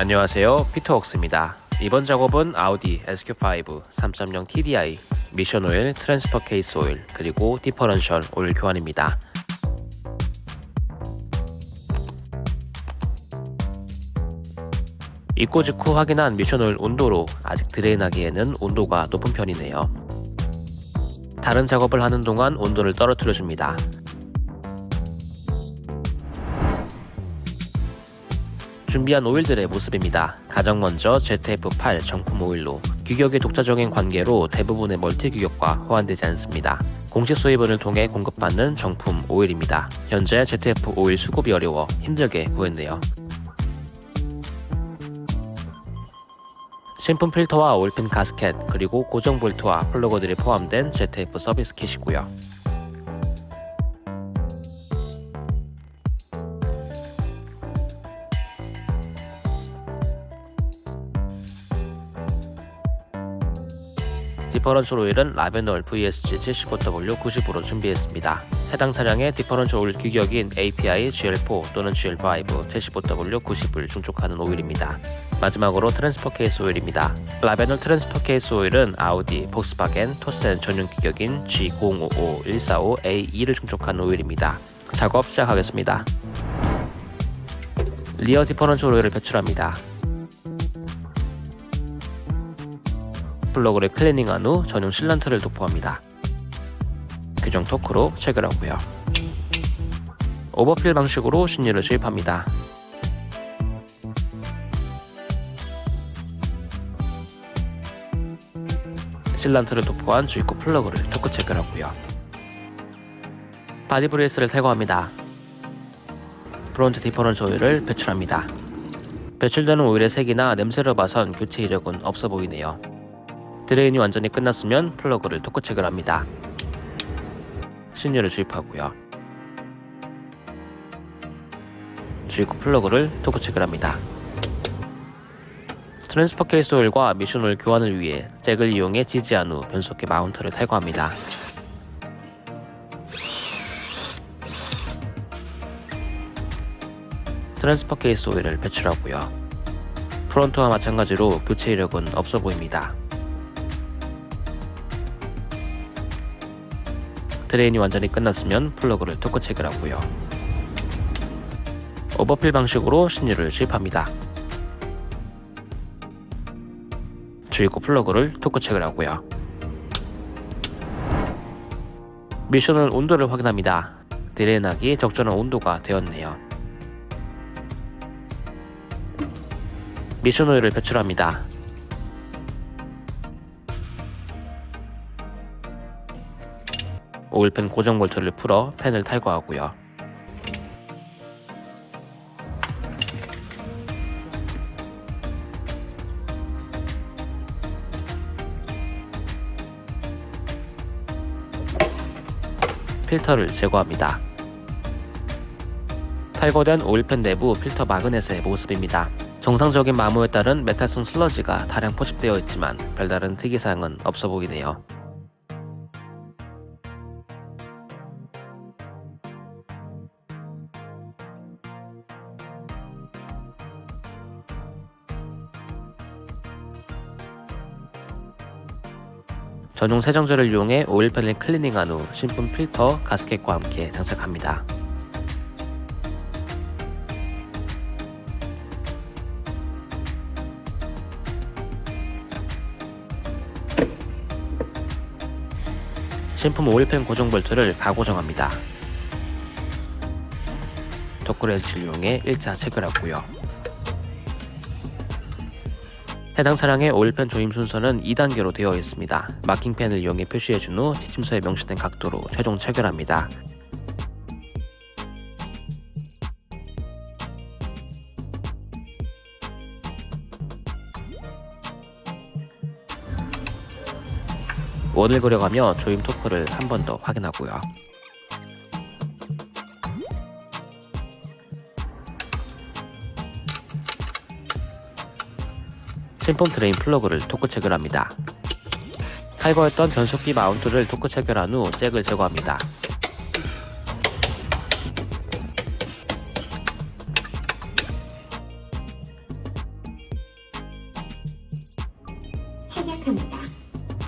안녕하세요 피터웍스입니다 이번 작업은 아우디 SQ5 3.0 TDI 미션 오일, transfer case 오일, 그리고 differential 오일 교환입니다. 입고 직후 확인한 미션 오일 온도로 아직 drain하기에는 온도가 높은 편이네요. 다른 작업을 하는 동안 온도를 떨어뜨려 줍니다. 준비한 오일들의 모습입니다. 가장 먼저 ZF8 정품 오일로 규격의 독자적인 관계로 대부분의 멀티 규격과 호환되지 않습니다. 공식 수입원을 통해 공급받는 정품 오일입니다. 현재 ZF 오일 수급이 어려워 힘들게 구했네요. 신품 필터와 오일팬 가스켓 그리고 고정 볼트와 플러그들이 포함된 ZF 서비스 kit이고요. differential 오일은 라벤올 VSG 75W 90으로 준비했습니다. 해당 차량의 differential 오일 규격인 API GL4 또는 GL5 75W 90을 충족하는 오일입니다. 마지막으로 transfer case 오일입니다. 라벤올 transfer case 오일은 아우디, 폭스바겐, 토르센 전용 규격인 G055-145A2를 충족하는 오일입니다. 작업 시작하겠습니다. rear differential 오일을 배출합니다. 플러그를 클리닝한 후 전용 sealant를 도포합니다. 규정 토크로 체결하고요. overfill 방식으로 신유를 주입합니다. sealant를 도포한 주입구 플러그를 토크 체결하고요. body brace를 탈거합니다. front differential 오일을 배출합니다. 배출되는 오일의 색이나 냄새를 봐선 교체 이력은 없어 보이네요. drain이 완전히 끝났으면 플러그를 토크 체결합니다. 신유를 주입하고요. 주입구 플러그를 토크 체결합니다. transfer case 오일과 미션 오일 교환을 위해 잭을 이용해 지지한 후 변속기 mount를 탈거합니다. transfer case 오일을 배출하고요. front와 마찬가지로 교체 이력은 없어 보입니다. drain이 완전히 끝났으면 플러그를 토크 체결하고요. overfill 방식으로 신유를 주입합니다. 주입구 플러그를 토크 체결하고요. 미션은 온도를 확인합니다. drain하기 적절한 온도가 되었네요. 미션 오일을 배출합니다. 오일팬 고정 볼트를 풀어 팬을 탈거하고요. 필터를 제거합니다. 탈거된 오일팬 내부 필터 마그넷의 모습입니다. 정상적인 마모에 따른 메탈성 슬러지가 다량 포집되어 있지만 별다른 특이사항은 없어 보이네요. 전용 세정제를 이용해 오일 팬을 클리닝한 후 신품 필터, 가스켓과 함께 장착합니다. 신품 오일팬 고정 볼트를 가고정합니다. 덕크렌치를 이용해 일자 체결하고요. 해당 차량의 오일팬 조임 순서는 2단계로 되어 있습니다. 마킹펜을 이용해 표시해준 후 지침서에 명시된 각도로 최종 체결합니다. 원을 그려가며 조임 토크를 한 번 더 확인하고요. 신품 drain 플러그를 토크 체결합니다. 탈거했던 변속기 mount를 토크 체결한 후 잭을 제거합니다.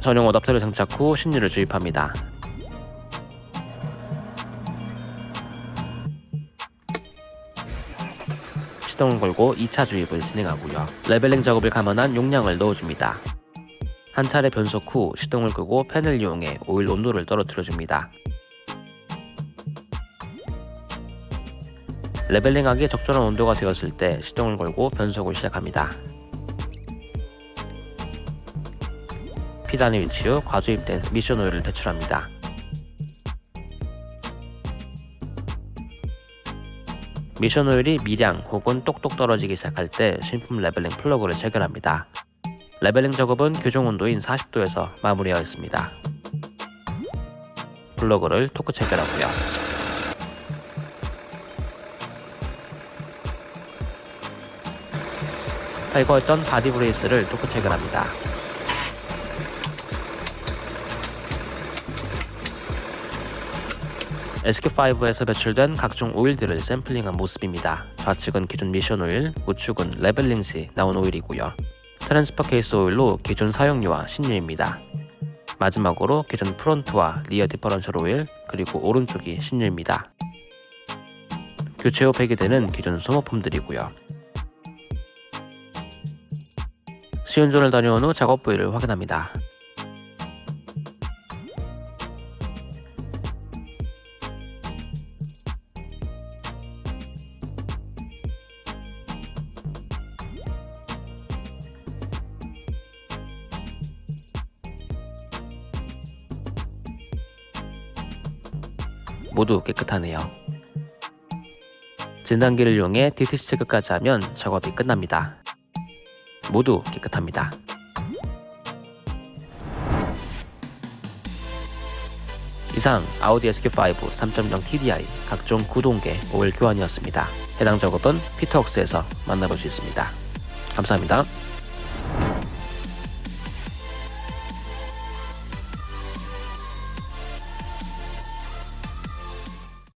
전용 어댑터를 장착 후 신유를 주입합니다. 시동을 걸고 2차 주입을 진행하고요. leveling 작업을 감안한 용량을 넣어줍니다. 한 차례 변속 후 시동을 끄고 팬을 이용해 오일 온도를 떨어뜨려줍니다. leveling하기 적절한 온도가 되었을 때 시동을 걸고 변속을 시작합니다. P단에 위치 후 과주입된 미션 오일을 배출합니다. 미션 오일이 미량 혹은 똑똑 떨어지기 시작할 때 신품 leveling 플러그를 체결합니다. leveling 작업은 규정 온도인 40도에서 마무리하였습니다. 플러그를 토크 체결하고요. 탈거했던 body brace를 토크 체결합니다. SQ5에서 배출된 각종 오일들을 샘플링한 모습입니다. 좌측은 기존 미션 오일, 우측은 leveling 시 나온 오일이고요. transfer case 오일로 기존 사용유와 신유입니다. 마지막으로 기존 front와 rear differential 오일, 그리고 오른쪽이 신유입니다. 교체 후 폐기되는 기존 소모품들이고요. 시운전을 다녀온 후 작업 부위를 확인합니다. 모두 깨끗하네요. 진단기를 이용해 DTC 체크까지 하면 작업이 끝납니다. 모두 깨끗합니다. 이상 아우디 SQ5 3.0 TDI 각종 구동계 오일 교환이었습니다. 해당 작업은 피터웍스에서 만나볼 수 있습니다. 감사합니다.